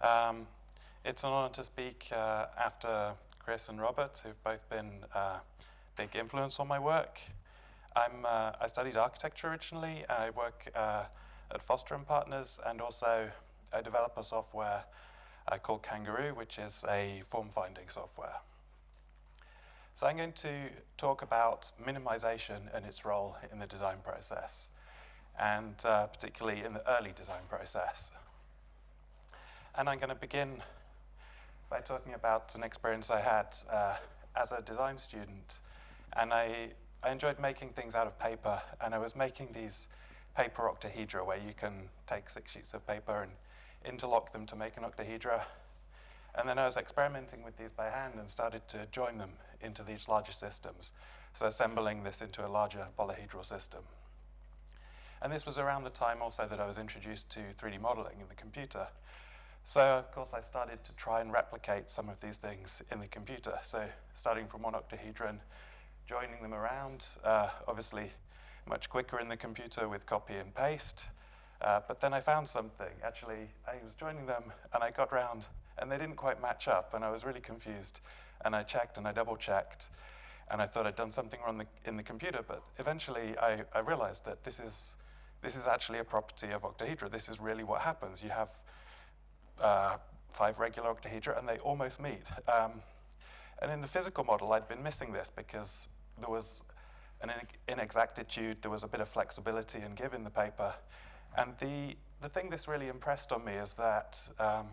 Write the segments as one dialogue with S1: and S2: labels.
S1: Um, it's an honor to speak uh, after Chris and Robert, who've both been uh, big influence on my work. I'm, uh, I studied architecture originally. I work uh, at Foster and Partners, and also I develop a software called Kangaroo, which is a form-finding software. So I'm going to talk about minimization and its role in the design process, and uh, particularly in the early design process. And I'm going to begin by talking about an experience I had uh, as a design student. And I, I enjoyed making things out of paper, and I was making these paper octahedra where you can take six sheets of paper and interlock them to make an octahedra. And then I was experimenting with these by hand and started to join them into these larger systems. So assembling this into a larger polyhedral system. And this was around the time also that I was introduced to 3D modeling in the computer. So of course I started to try and replicate some of these things in the computer. So starting from one octahedron, joining them around, uh, obviously much quicker in the computer with copy and paste. Uh, but then I found something. Actually, I was joining them and I got round and they didn't quite match up and I was really confused. And I checked and I double checked and I thought I'd done something wrong the, in the computer, but eventually I, I, realized that this is, this is actually a property of octahedra. This is really what happens. You have uh, five regular octahedra and they almost meet. Um, and in the physical model, I'd been missing this because there was an inexactitude, there was a bit of flexibility in the paper. And the, the thing this really impressed on me is that, um,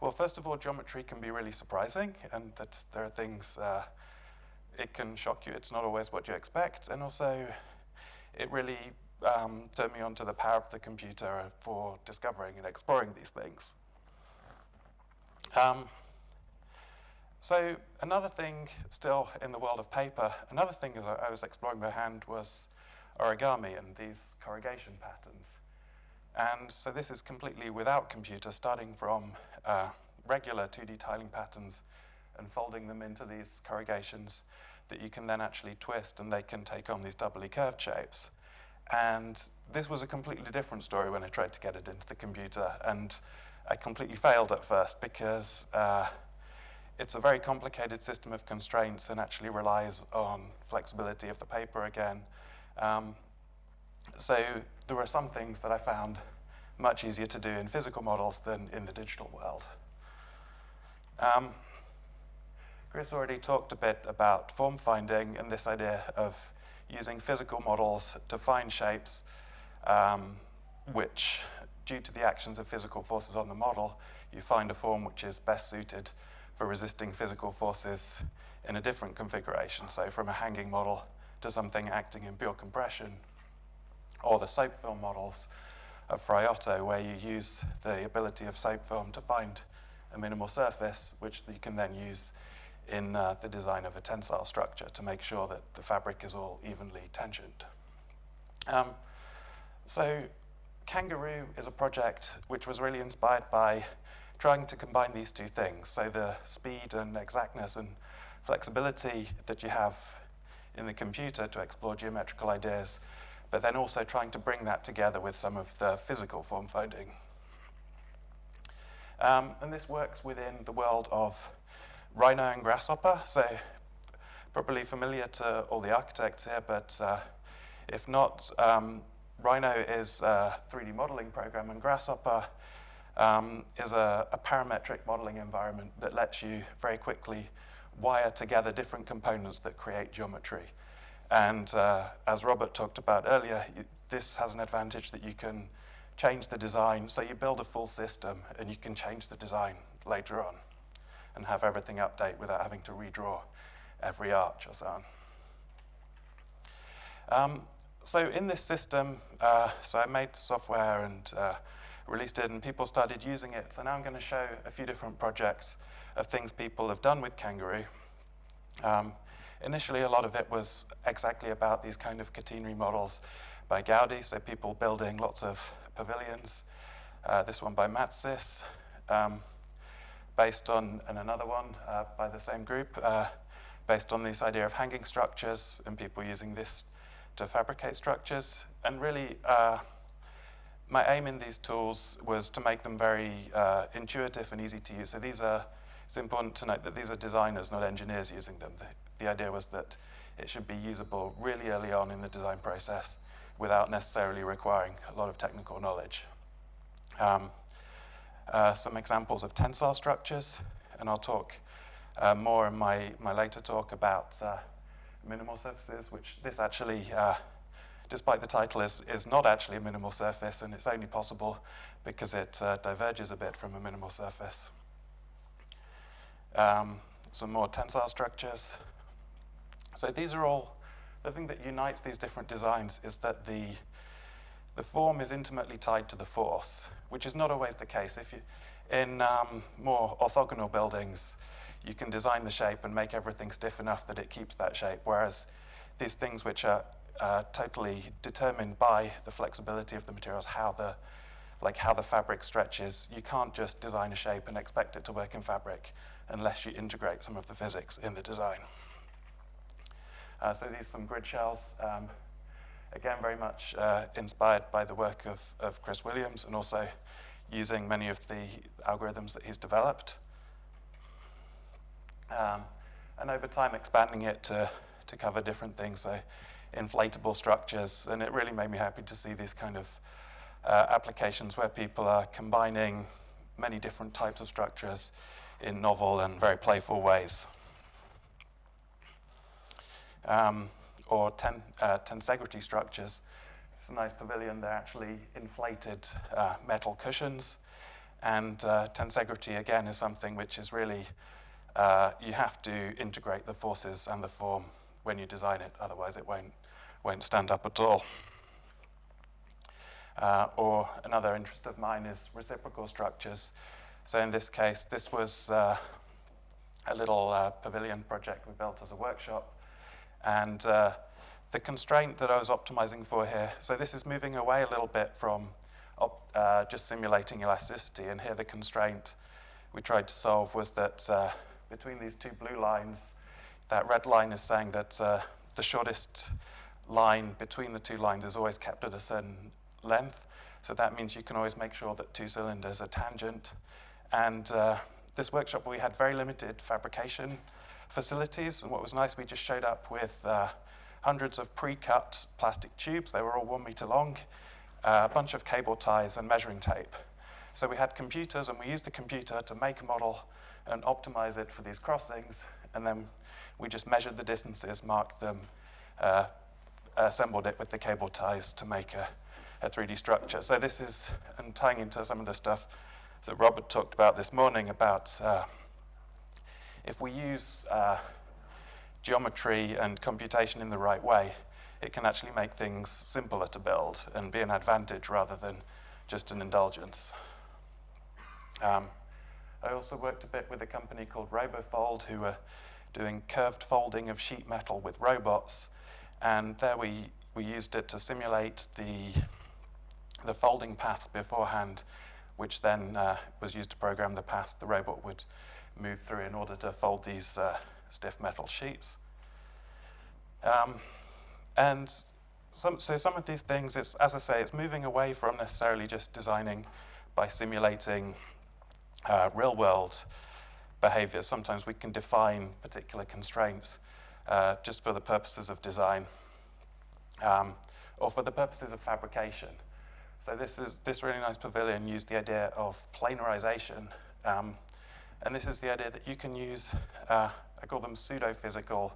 S1: well, first of all, geometry can be really surprising and that there are things, uh, it can shock you, it's not always what you expect. And also, it really um, turned me on to the power of the computer for discovering and exploring these things. Um, so another thing still in the world of paper, another thing as I was exploring by hand was origami and these corrugation patterns. And so this is completely without computer, starting from uh, regular 2D tiling patterns and folding them into these corrugations that you can then actually twist and they can take on these doubly curved shapes. And this was a completely different story when I tried to get it into the computer. And I completely failed at first because uh, it's a very complicated system of constraints and actually relies on flexibility of the paper again. Um, so there were some things that I found much easier to do in physical models than in the digital world. Um, Chris already talked a bit about form finding and this idea of using physical models to find shapes um, which, due to the actions of physical forces on the model, you find a form which is best suited for resisting physical forces in a different configuration. So from a hanging model to something acting in pure compression, or the soap film models of Frei Otto, where you use the ability of soap film to find a minimal surface, which you can then use in uh, the design of a tensile structure to make sure that the fabric is all evenly tensioned. Um, so Kangaroo is a project which was really inspired by trying to combine these two things, so the speed and exactness and flexibility that you have in the computer to explore geometrical ideas but then also trying to bring that together with some of the physical form finding. Um, and this works within the world of Rhino and Grasshopper, so probably familiar to all the architects here, but uh, if not, um, Rhino is a 3D modeling program and Grasshopper um, is a, a parametric modeling environment that lets you very quickly wire together different components that create geometry. And uh, as Robert talked about earlier, this has an advantage that you can change the design. So you build a full system and you can change the design later on and have everything update without having to redraw every arch or so on. Um, so in this system, uh, so I made software and uh, released it and people started using it. So now I'm going to show a few different projects of things people have done with Kangaroo. Um, Initially, a lot of it was exactly about these kind of catenary models by Gaudi, so people building lots of pavilions. Uh, this one by Matsys, um, based on, and another one uh, by the same group, uh, based on this idea of hanging structures and people using this to fabricate structures. And really, uh, my aim in these tools was to make them very uh, intuitive and easy to use. So these are, it's important to note that these are designers, not engineers using them. The, the idea was that it should be usable really early on in the design process without necessarily requiring a lot of technical knowledge. Um, uh, some examples of tensile structures, and I'll talk uh, more in my, my later talk about uh, minimal surfaces, which this actually, uh, despite the title, is, is not actually a minimal surface, and it's only possible because it uh, diverges a bit from a minimal surface. Um, some more tensile structures. So these are all, the thing that unites these different designs is that the, the form is intimately tied to the force, which is not always the case. If you, in um, more orthogonal buildings, you can design the shape and make everything stiff enough that it keeps that shape, whereas these things which are uh, totally determined by the flexibility of the materials, how the, like how the fabric stretches, you can't just design a shape and expect it to work in fabric unless you integrate some of the physics in the design. Uh, so these are some grid shells. Um, again, very much uh, inspired by the work of, of Chris Williams and also using many of the algorithms that he's developed. Um, and over time expanding it to, to cover different things, so inflatable structures, and it really made me happy to see these kind of uh, applications where people are combining many different types of structures in novel and very playful ways. Um, or ten, uh, tensegrity structures. It's a nice pavilion. They're actually inflated uh, metal cushions. And uh, tensegrity, again, is something which is really uh, you have to integrate the forces and the form when you design it, otherwise it won't, won't stand up at all. Uh, or another interest of mine is reciprocal structures. So in this case, this was uh, a little uh, pavilion project we built as a workshop. And uh, the constraint that I was optimizing for here, so this is moving away a little bit from just simulating elasticity. And here the constraint we tried to solve was that between these two blue lines, that red line is saying that uh, the shortest line between the two lines is always kept at a certain length. So that means you can always make sure that two cylinders are tangent. And uh, this workshop, we had very limited fabrication facilities. And what was nice, we just showed up with uh, hundreds of pre-cut plastic tubes. They were all one meter long, uh, a bunch of cable ties and measuring tape. So we had computers, and we used the computer to make a model and optimize it for these crossings. And then we just measured the distances, marked them, uh, assembled it with the cable ties to make a, a 3D structure. So this is, and tying into some of the stuff that Robert talked about this morning about uh, if we use uh, geometry and computation in the right way, it can actually make things simpler to build and be an advantage rather than just an indulgence. Um, I also worked a bit with a company called RoboFold who were doing curved folding of sheet metal with robots. And there we, we used it to simulate the, the folding paths beforehand, which then uh, was used to program the path the robot would move through in order to fold these uh, stiff metal sheets. Um, and some, so some of these things, it's, as I say, it's moving away from necessarily just designing by simulating uh, real world behaviors. Sometimes we can define particular constraints uh, just for the purposes of design um, or for the purposes of fabrication. So this is this really nice pavilion used the idea of planarization. Um, and this is the idea that you can use, uh, I call them pseudo-physical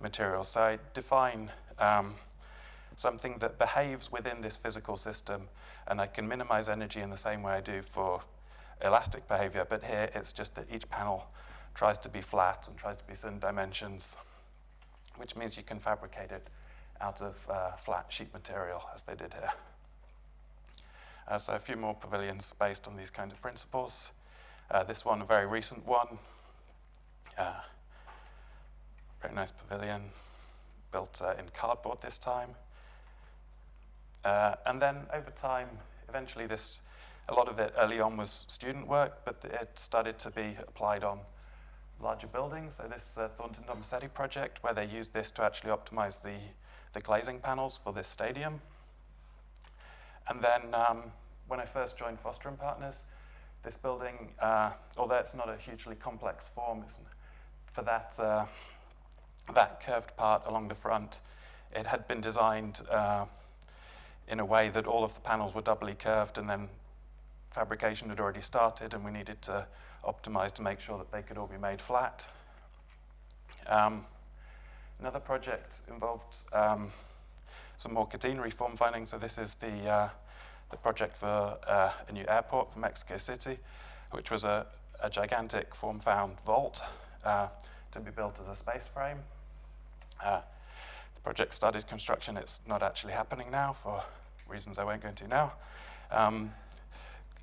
S1: materials. So I define um, something that behaves within this physical system, and I can minimize energy in the same way I do for elastic behavior, but here it's just that each panel tries to be flat and tries to be certain dimensions, which means you can fabricate it out of uh, flat sheet material, as they did here. Uh, so a few more pavilions based on these kinds of principles. Uh, this one, a very recent one. Uh, very nice pavilion, built uh, in cardboard this time. Uh, and then over time, eventually this a lot of it early on was student work, but it started to be applied on larger buildings. So this uh, Thornton Tomasetti project, where they used this to actually optimize the, the glazing panels for this stadium. And then um, when I first joined Foster and Partners, this building, uh, although it's not a hugely complex form, for that, uh, that curved part along the front, it had been designed uh, in a way that all of the panels were doubly curved and then fabrication had already started and we needed to optimize to make sure that they could all be made flat. Um, another project involved um, some more catenary form findings. So this is the, uh, the project for uh, a new airport for Mexico City, which was a, a gigantic form found vault uh, to be built as a space frame. Uh, the project started construction. It's not actually happening now for reasons I won't go into now. Um,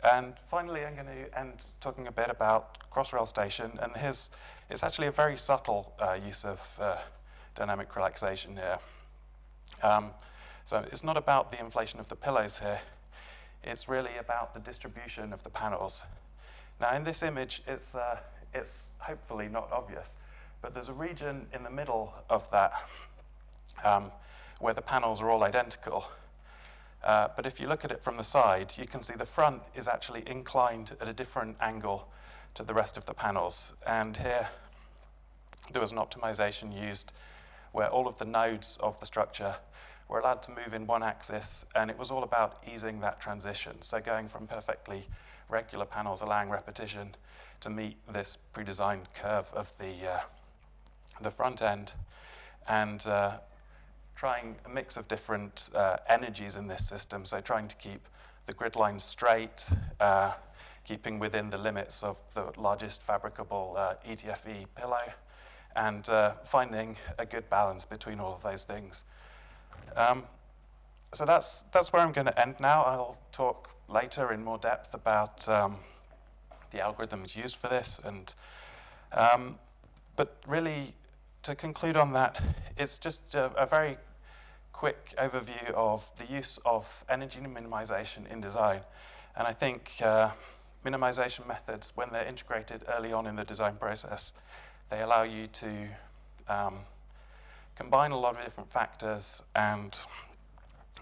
S1: and finally, I'm going to end talking a bit about Crossrail Station. And here's, it's actually a very subtle uh, use of uh, dynamic relaxation here. Um, so it's not about the inflation of the pillows here. It's really about the distribution of the panels. Now, in this image, it's, uh, it's hopefully not obvious, but there's a region in the middle of that um, where the panels are all identical. Uh, but if you look at it from the side, you can see the front is actually inclined at a different angle to the rest of the panels. And here, there was an optimization used where all of the nodes of the structure were allowed to move in one axis, and it was all about easing that transition. So going from perfectly regular panels allowing repetition to meet this pre-designed curve of the, uh, the front end. And uh, trying a mix of different uh, energies in this system, so trying to keep the grid lines straight, uh, keeping within the limits of the largest fabricable uh, ETFE pillow, and uh, finding a good balance between all of those things. Um, so that's, that's where I'm going to end now. I'll talk later in more depth about um, the algorithms used for this. And, um, but really, to conclude on that, it's just a, a, very quick overview of the use of energy minimization in design. And I think uh, minimization methods, when they're integrated early on in the design process, they allow you to um, combine a lot of different factors and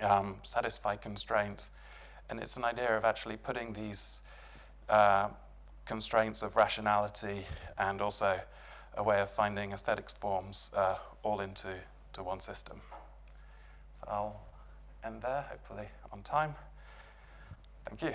S1: um, satisfy constraints. And it's an idea of actually putting these uh, constraints of rationality and also a way of finding aesthetic forms uh, all into to one system. So I'll end there, hopefully on time. Thank you.